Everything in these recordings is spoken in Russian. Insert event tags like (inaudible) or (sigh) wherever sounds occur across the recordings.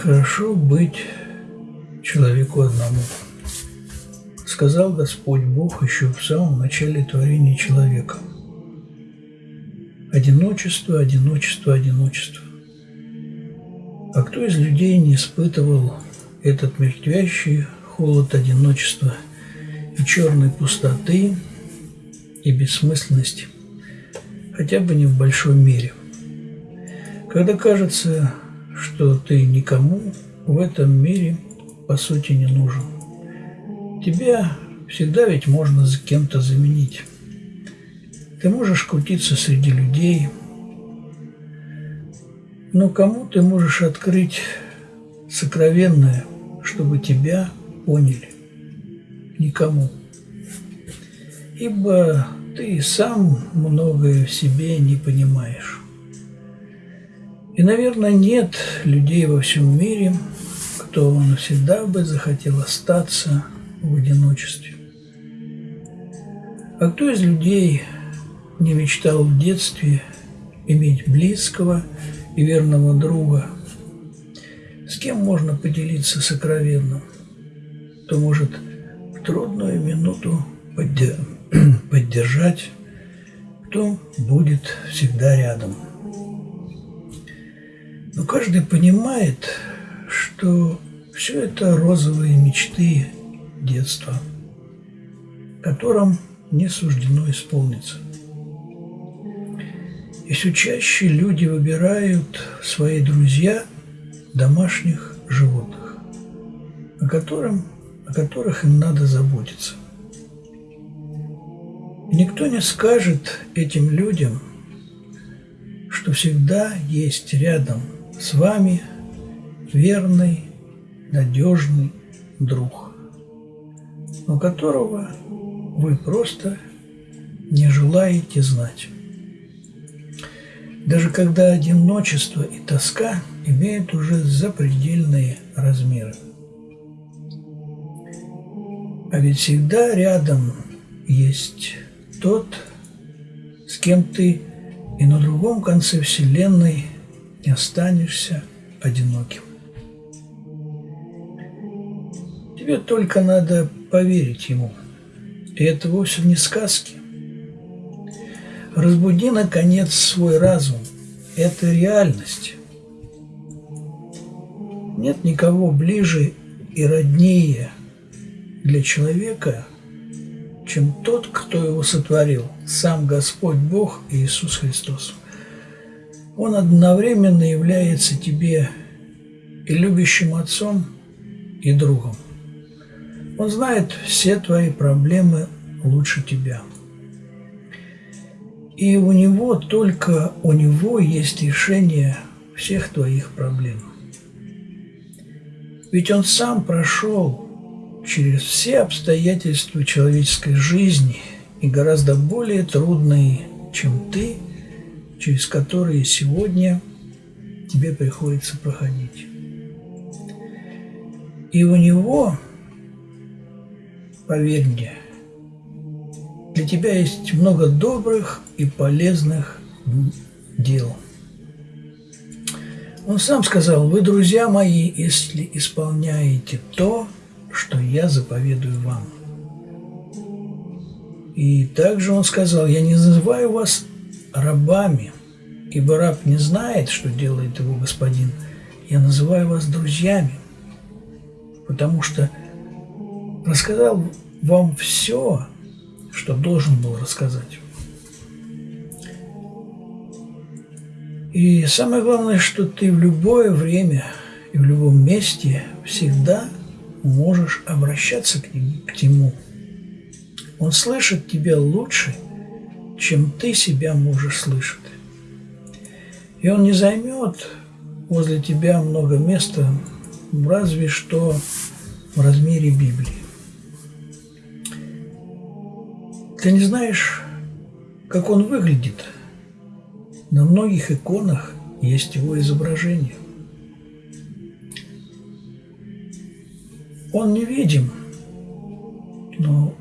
Нехорошо быть человеку одному. Сказал Господь Бог еще в самом начале творения человека. Одиночество, одиночество, одиночество. А кто из людей не испытывал этот мертвящий холод одиночества и черной пустоты и бессмысленности, хотя бы не в большой мере? Когда кажется, что ты никому в этом мире по сути не нужен. Тебя всегда ведь можно за кем-то заменить. Ты можешь крутиться среди людей, но кому ты можешь открыть сокровенное, чтобы тебя поняли? Никому. Ибо ты сам многое в себе не понимаешь. И, наверное, нет людей во всем мире, кто навсегда бы захотел остаться в одиночестве. А кто из людей не мечтал в детстве иметь близкого и верного друга, с кем можно поделиться сокровенным, кто может в трудную минуту (clears throat) поддержать, кто будет всегда рядом. Но каждый понимает, что все это розовые мечты детства, которым не суждено исполниться. И все чаще люди выбирают свои друзья домашних животных, о, котором, о которых им надо заботиться. И никто не скажет этим людям, что всегда есть рядом – с вами верный, надежный друг, но которого вы просто не желаете знать. Даже когда одиночество и тоска имеют уже запредельные размеры. А ведь всегда рядом есть тот, с кем ты и на другом конце Вселенной – не останешься одиноким. Тебе только надо поверить ему. И это вовсе не сказки. Разбуди, наконец, свой разум. Это реальность. Нет никого ближе и роднее для человека, чем тот, кто его сотворил, сам Господь Бог и Иисус Христос. Он одновременно является тебе и любящим отцом, и другом. Он знает все твои проблемы лучше тебя. И у него, только у него есть решение всех твоих проблем. Ведь он сам прошел через все обстоятельства человеческой жизни и гораздо более трудные, чем ты – через которые сегодня тебе приходится проходить. И у него, поверь мне, для тебя есть много добрых и полезных дел. Он сам сказал, вы, друзья мои, если исполняете то, что я заповедую вам. И также он сказал, я не называю вас рабами, ибо раб не знает, что делает его господин. Я называю вас друзьями, потому что рассказал вам все, что должен был рассказать. И самое главное, что ты в любое время и в любом месте всегда можешь обращаться к нему. К нему. Он слышит тебя лучше, чем ты себя можешь слышать. И он не займет возле тебя много места, разве что в размере Библии. Ты не знаешь, как он выглядит. На многих иконах есть его изображение. Он невидим, но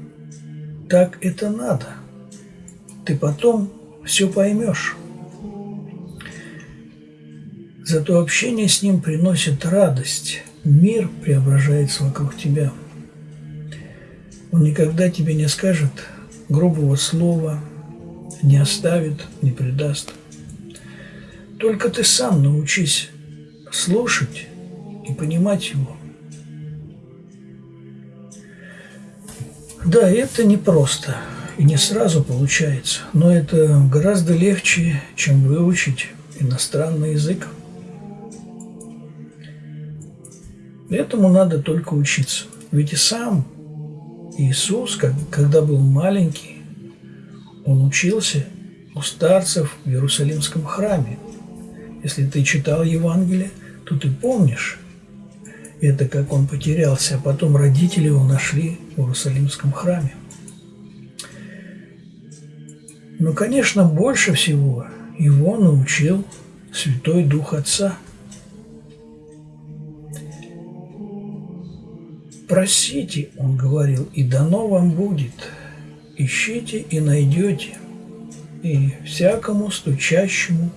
так это надо – ты потом все поймешь. Зато общение с ним приносит радость. Мир преображается вокруг тебя. Он никогда тебе не скажет грубого слова, не оставит, не предаст. Только ты сам научись слушать и понимать его. Да, это непросто и не сразу получается, но это гораздо легче, чем выучить иностранный язык. Этому надо только учиться. Ведь и сам Иисус, когда был маленький, он учился у старцев в Иерусалимском храме. Если ты читал Евангелие, то ты помнишь это, как он потерялся, а потом родители его нашли в Иерусалимском храме. Но, конечно, больше всего его научил Святой Дух Отца – «Просите, — он говорил, — и дано вам будет. Ищите и найдете, и всякому стучащему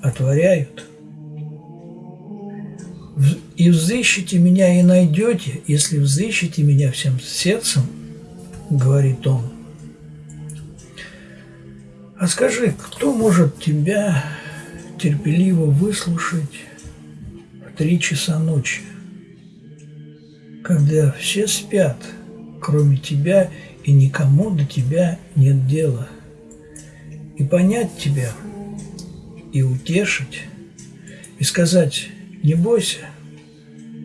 отворяют. И взыщите меня и найдете, если взыщите меня всем сердцем, — говорит он. А скажи, кто может тебя терпеливо выслушать в три часа ночи? когда все спят, кроме тебя, и никому до тебя нет дела. И понять тебя, и утешить, и сказать, не бойся,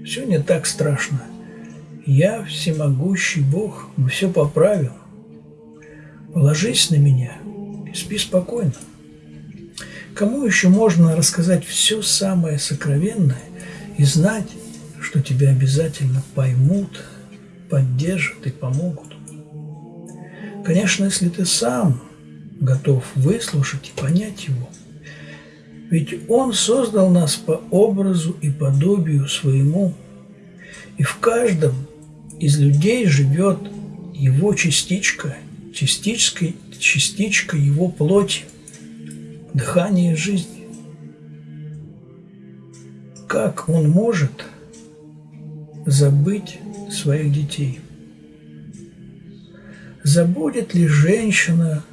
все не так страшно. Я всемогущий Бог, мы все поправим. Положись на меня спи спокойно. Кому еще можно рассказать все самое сокровенное и знать, что тебя обязательно поймут, поддержат и помогут. Конечно, если ты сам готов выслушать и понять его. Ведь он создал нас по образу и подобию своему, и в каждом из людей живет его частичка, частичка, частичка его плоти, дыхание жизни. Как он может забыть своих детей? Забудет ли женщина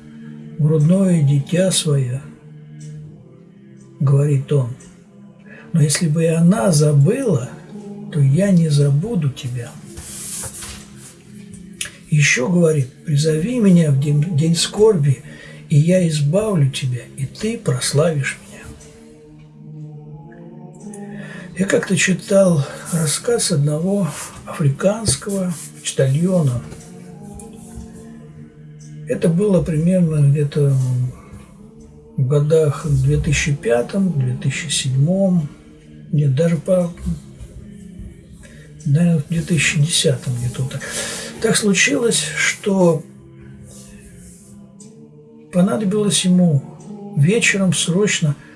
грудное дитя свое? Говорит он. Но если бы и она забыла, то я не забуду тебя. Еще говорит, призови меня в день, день скорби, и я избавлю тебя, и ты прославишь меня. Я как-то читал рассказ одного африканского почтальона. Это было примерно где-то в годах 2005-2007, нет, даже по, наверное, в 2010 где-то так. Так случилось, что понадобилось ему вечером срочно –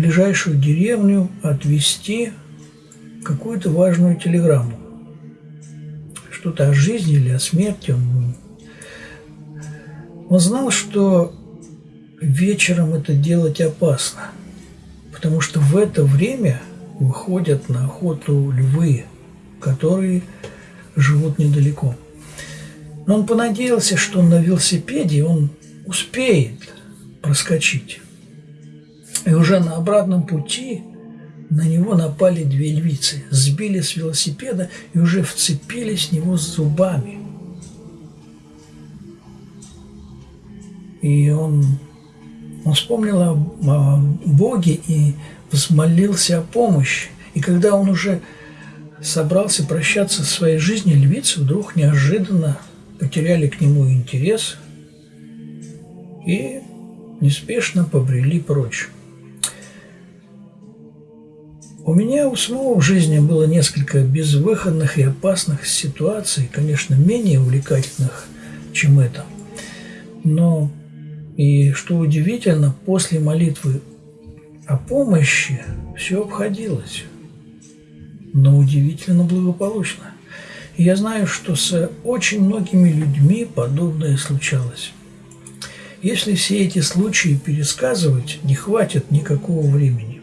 ближайшую деревню отвезти какую-то важную телеграмму. Что-то о жизни или о смерти. Он знал, что вечером это делать опасно, потому что в это время выходят на охоту львы, которые живут недалеко. Но он понадеялся, что на велосипеде он успеет проскочить. И уже на обратном пути на него напали две львицы, сбили с велосипеда и уже вцепились в него зубами. И он, он вспомнил о, о Боге и взмолился о помощи. И когда он уже собрался прощаться со своей жизнью, львицы вдруг неожиданно потеряли к нему интерес и неспешно побрели прочь. У меня у самого в жизни было несколько безвыходных и опасных ситуаций, конечно, менее увлекательных, чем это. Но, и что удивительно, после молитвы о помощи все обходилось, но удивительно благополучно. Я знаю, что с очень многими людьми подобное случалось. Если все эти случаи пересказывать, не хватит никакого времени.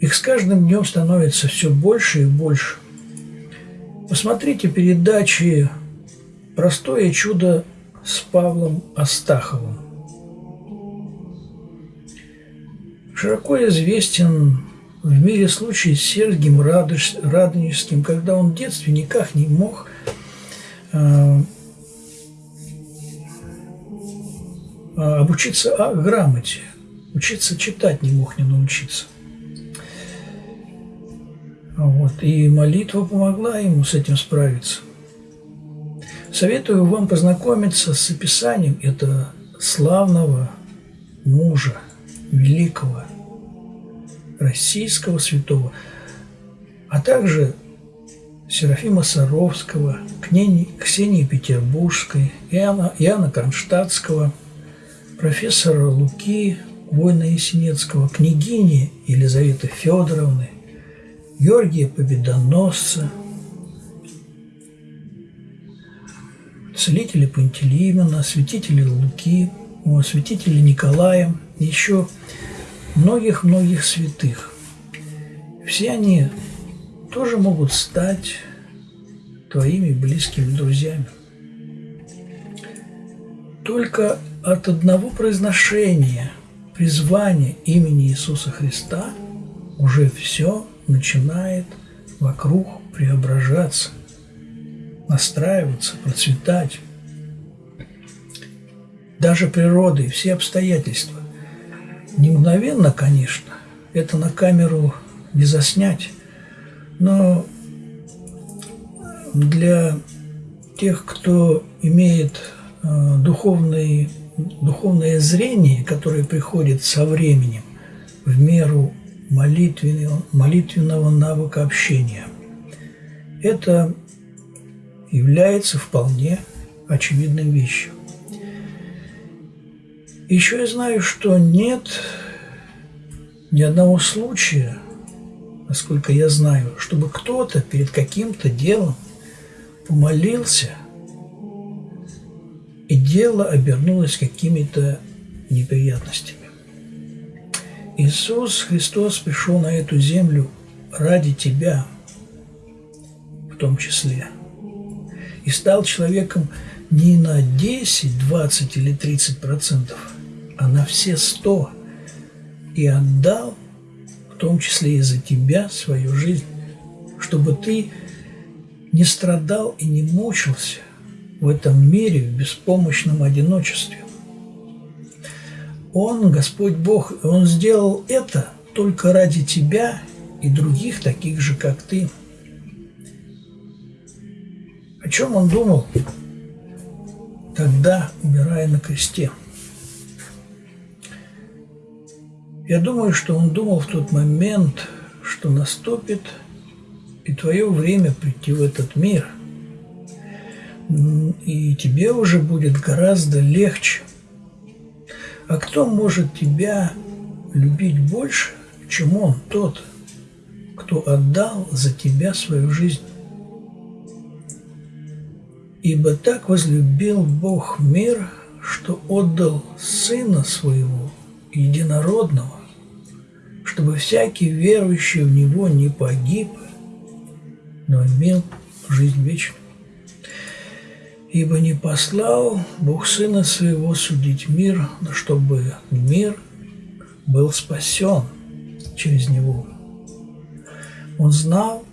Их с каждым днем становится все больше и больше. Посмотрите передачи «Простое чудо» с Павлом Астаховым. Широко известен в мире случай с Сергием Радонежским, когда он в детстве никак не мог э, обучиться о грамоте, учиться читать не мог не научиться. Вот. И молитва помогла ему с этим справиться. Советую вам познакомиться с описанием этого славного мужа, великого российского святого, а также Серафима Саровского, Ксении Петербургской, Иоанна, Иоанна Кронштадтского, профессора Луки, Война Ясенецкого, княгини Елизаветы Федоровны, Георгия Победоносца, целителя Пантелеймона, святителя Луки, святителя Николая, еще многих-многих святых. Все они тоже могут стать твоими близкими друзьями. Только от одного произношения, призвания имени Иисуса Христа уже все начинает вокруг преображаться, настраиваться, процветать. Даже природа и все обстоятельства. Не мгновенно, конечно, это на камеру не заснять, но для тех, кто имеет э, духовный, духовное зрение, которое приходит со временем, в меру молитвенного, молитвенного навыка общения. Это является вполне очевидной вещью. Еще я знаю, что нет ни одного случая, насколько я знаю, чтобы кто-то перед каким-то делом помолился, и дело обернулось какими-то неприятностями. Иисус Христос пришел на эту землю ради тебя, в том числе, и стал человеком не на 10, 20 или 30 процентов, а на все 100, и отдал, в том числе и за тебя, свою жизнь, чтобы ты не страдал и не мучился в этом мире в беспомощном одиночестве. Он, Господь Бог, Он сделал это только ради тебя и других таких же, как ты. О чем он думал тогда, умирая на кресте? Я думаю, что он думал в тот момент, что наступит и твое время прийти в этот мир. И тебе уже будет гораздо легче – а кто может тебя любить больше, чем он, тот, кто отдал за тебя свою жизнь? Ибо так возлюбил Бог мир, что отдал Сына Своего, Единородного, чтобы всякий верующий в Него не погиб, но имел жизнь вечную. Ибо не послал Бог Сына Своего судить мир, чтобы мир был спасен через Него. Он знал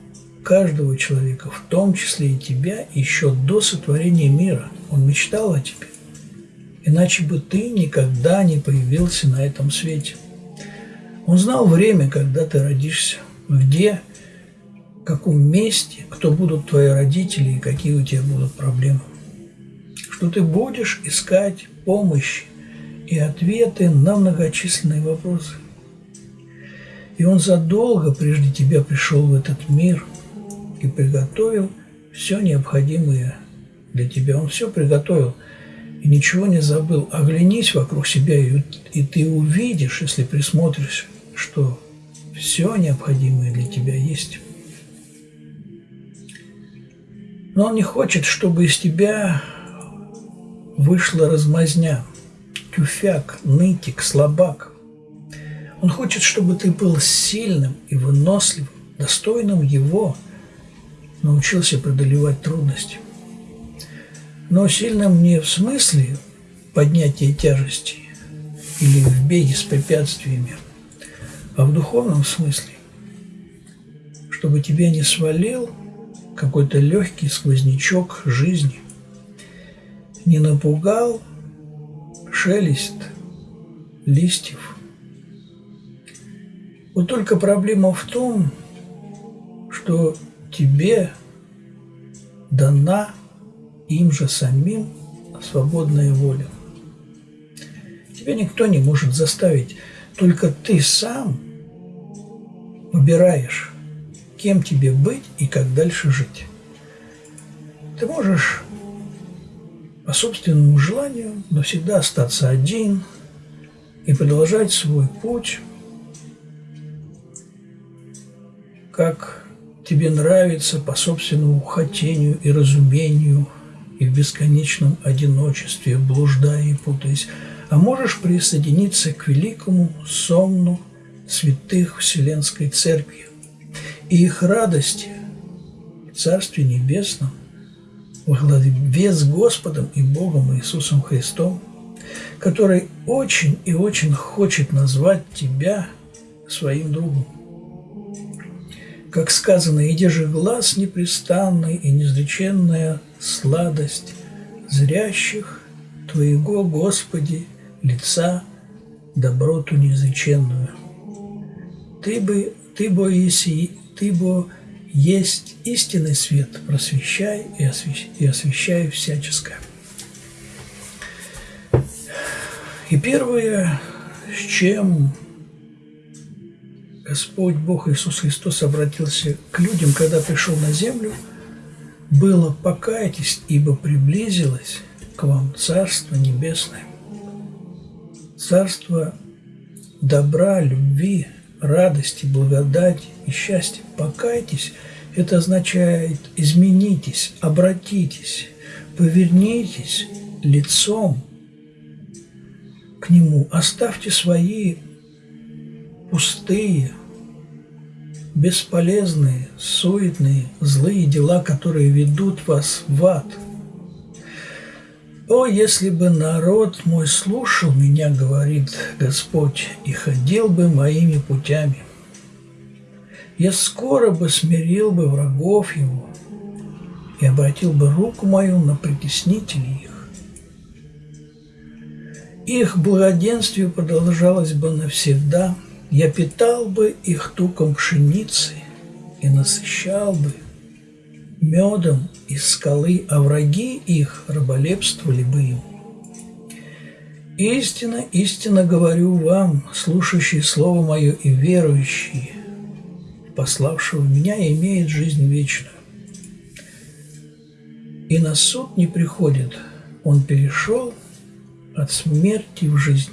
каждого человека, в том числе и тебя, еще до сотворения мира. Он мечтал о тебе. Иначе бы ты никогда не появился на этом свете. Он знал время, когда ты родишься, где, в каком месте, кто будут твои родители и какие у тебя будут проблемы что ты будешь искать помощь и ответы на многочисленные вопросы. И Он задолго прежде тебя пришел в этот мир и приготовил все необходимое для тебя. Он все приготовил и ничего не забыл. Оглянись вокруг себя, и, ты увидишь, если присмотришься, что все необходимое для тебя есть. Но он не хочет, чтобы из тебя вышла размазня, тюфяк, нытик, слабак. Он хочет, чтобы ты был сильным и выносливым, достойным Его, научился преодолевать трудности. Но сильным не в смысле поднятия тяжести или в беге с препятствиями, а в духовном смысле, чтобы тебя не свалил какой-то легкий сквознячок жизни, не напугал шелест листьев. Вот только проблема в том, что тебе дана им же самим свободная воля. Тебя никто не может заставить, только ты сам выбираешь, кем тебе быть и как дальше жить. Ты можешь по собственному желанию навсегда остаться один и продолжать свой путь, как тебе нравится по собственному хотению и разумению, и в бесконечном одиночестве, блуждая и путаясь, а можешь присоединиться к великому сонну святых Вселенской Церкви и их радости в Царстве Небесном во главе с Господом и Богом Иисусом Христом, который очень и очень хочет назвать тебя своим другом. Как сказано, иди же глаз непрестанный и неизреченная сладость зрящих Твоего, Господи, лица, доброту неизреченную. Ты бы, ты бы, если, ты бы есть истинный свет, просвещай и, освещай, и освещай всяческое. И первое, с чем Господь Бог Иисус Христос обратился к людям, когда пришел на землю, было «покайтесь, ибо приблизилось к вам Царство Небесное». Царство добра, любви, радости, благодати и счастья. Покайтесь – это означает изменитесь, обратитесь, повернитесь лицом к Нему, оставьте свои пустые, бесполезные, суетные, злые дела, которые ведут вас в ад – «О, если бы народ мой слушал меня, — говорит Господь, — и ходил бы моими путями, я скоро бы смирил бы врагов его и обратил бы руку мою на притеснителей их. Их благоденствие продолжалось бы навсегда, я питал бы их туком пшеницы и насыщал бы медом из скалы, а враги их раболепствовали бы им. Истинно, истинно говорю вам, слушающие Слово Мое и верующие, пославшего меня, имеет жизнь вечную. И на суд не приходит, он перешел от смерти в жизнь.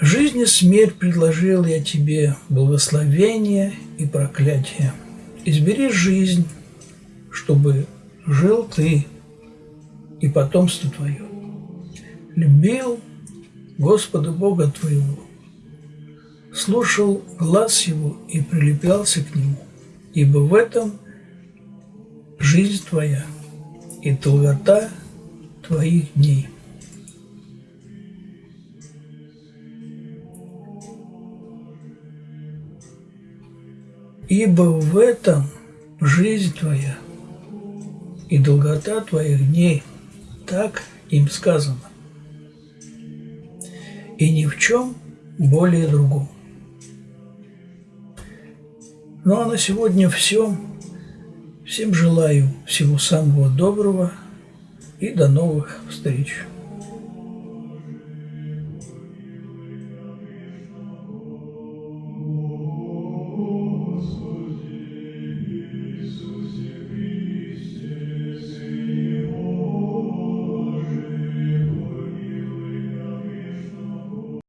Жизнь и смерть предложил я тебе, благословение и проклятие. Избери жизнь, чтобы жил ты и потомство твое. Любил Господа Бога твоего, слушал глаз его и прилеплялся к нему, ибо в этом жизнь твоя и долгота твоих дней. Ибо в этом жизнь твоя и долгота твоих дней, так им сказано, и ни в чем более другом. Ну а на сегодня все. Всем желаю всего самого доброго и до новых встреч.